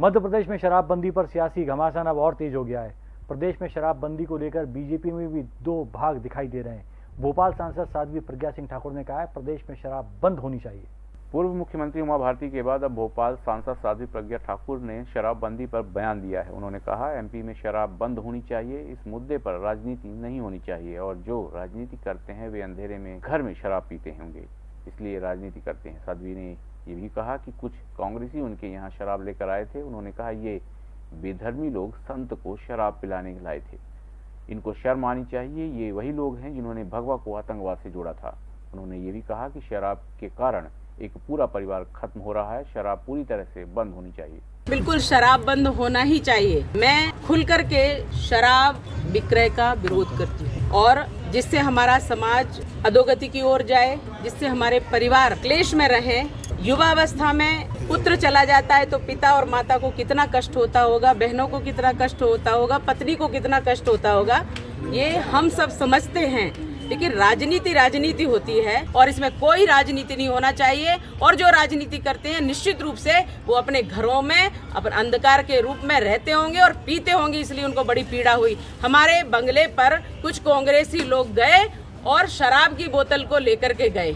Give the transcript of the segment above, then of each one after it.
मध्य प्रदेश में शराबबंदी पर सियासी घमासान अब और तेज हो गया है। प्रदेश में शराबबंदी को लेकर बीजेपी में भी दो भाग दिखाई दे रहे हैं। भोपाल सांसद साध्वी प्रज्ञा सिंह ठाकुर ने कहा है, प्रदेश में शराब बंद होनी चाहिए। पूर्व मुख्यमंत्री उमा भारती के बाद अब भोपाल सांसद साध्वी प्रज्ञा ठाकुर ने शराबबंदी पर बयान दिया है। उन्होंने कहा, एमपी में शराब बंद होनी चाहिए, इस मुद्दे पर राजनीति नहीं होनी चाहिए, और जो राजनीति करते हैं, वे अंधेरे में घर में शराब पीते होंगे। इसलिए राजनीति करते हैं। साध्वी ने ये भी कहा कि कुछ कांग्रेसी उनके यहाँ शराब लेकर आए थे। उन्होंने कहा, ये बेधर्मी लोग संत को शराब पिलाने लाए थे। इनको शर्म आनी चाहिए। ये वही लोग हैं जिन्होंने भगवा को आतंकवाद से जोड़ा था। उन्होंने ये भी कहा कि शराब के कारण एक पूरा परिवार खत्म हो रहा है। शराब पूरी तरह से बंद होनी चाहिए। बिल्कुल शराब बंद होना ही चाहिए। मैं खुल करके शराब विक्रय का विरोध करती हूँ और जिससे हमारा समाज अधोगति की ओर जाए, जिससे हमारे परिवार क्लेश में रहे युवावस्था में पुत्र चला जाता है तो पिता और माता को कितना कष्ट होता होगा, बहनों को कितना कष्ट होता होगा, पत्नी को कितना कष्ट होता होगा, ये हम सब समझते हैं। लेकिन राजनीति राजनीति होती है और इसमें कोई राजनीति नहीं होना चाहिए और जो राजनीति करते हैं, निश्चित रूप से वो अपने घरों में, अपन अंधकार के रूप में रहते होंगे और पीते होंगे, इसलिए उनको बड़ी पीड़ा हुई। हमारे बंगले पर कुछ कांग्रेसी लोग गए और शराब की बोतल को लेकर के गए।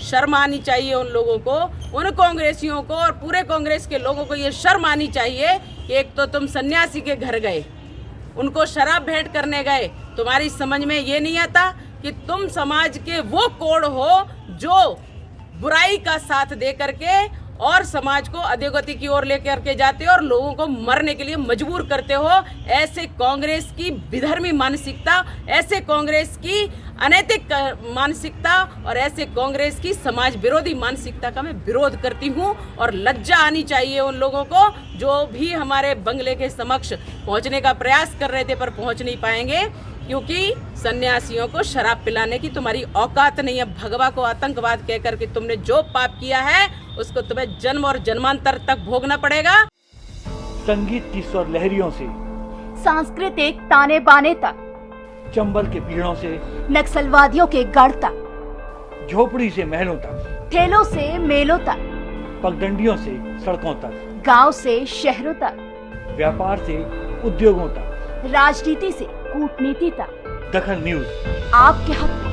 शर्म आनी चाहिए उन लोगों को, उन कांग्रेसियों को और पूरे कांग्रेस के लोगों को ये शर्म आनी चाहिए कि एक तो तुम सन्यासी के घर गए, उनको शराब भेंट करने गए। तुम्हारी समझ में ये नहीं आता कि तुम समाज के वो कोड हो जो बुराई का साथ दे करके और समाज को अधोगति की ओर लेकर के जाते हो और लोगों को मरने के लिए मजबूर करते हो। ऐसे कांग्रेस की विधर्मी मानसिकता, ऐसे कांग्रेस की अनैतिक मानसिकता और ऐसे कांग्रेस की समाज विरोधी मानसिकता का मैं विरोध करती हूँ और लज्जा आनी चाहिए उन लोगों को जो भी हमारे बंगले के समक्ष पहुँचने का प्रयास कर रहे थे पर पहुँच नहीं पाएँगे। क्योंकि सन्यासियों को शराब पिलाने की तुम्हारी औकात नहीं है। भगवा को आतंकवाद कहकर के तुमने जो पाप किया है उसको तुम्हें जन्म और जन्मांतर तक भोगना पड़ेगा। संगीत की स्वर लहरियों से सांस्कृतिक ताने बाने तक चंबल के पीड़ों से नक्सलवादियों के गढ़ तक झोपड़ी से महलों तक ठेलों से मेलों तक पगडंडियों से सड़कों तक गाँव से शहरों तक व्यापार से उद्योगों तक। राजनीति से कूटनीति तक। दखन न्यूज़। आपके हक में।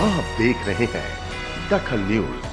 आप देख रहे हैं दखल न्यूज़।